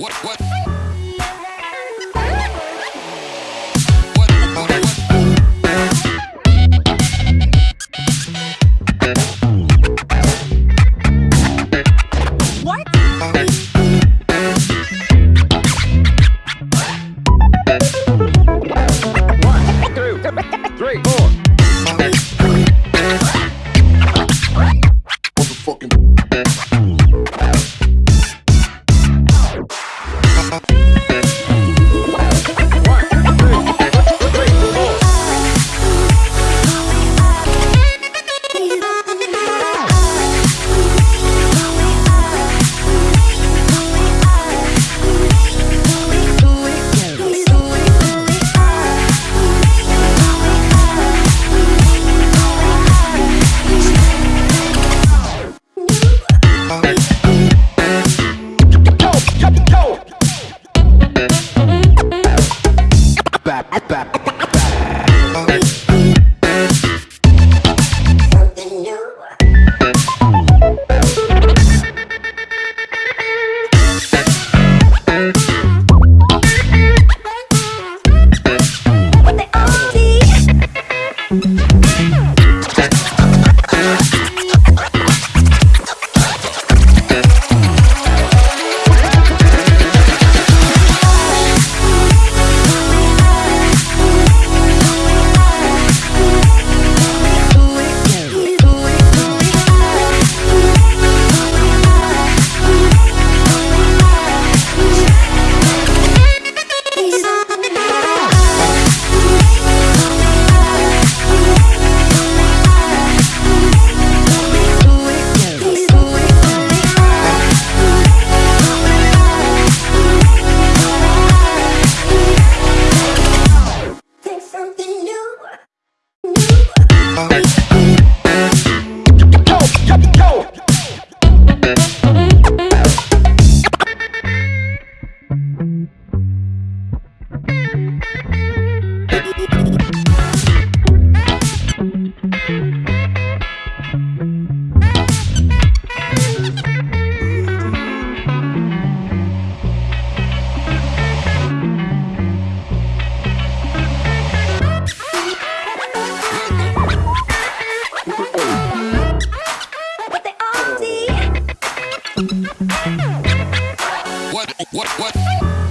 What, what? Three, four. Motherfucking attack. what, what?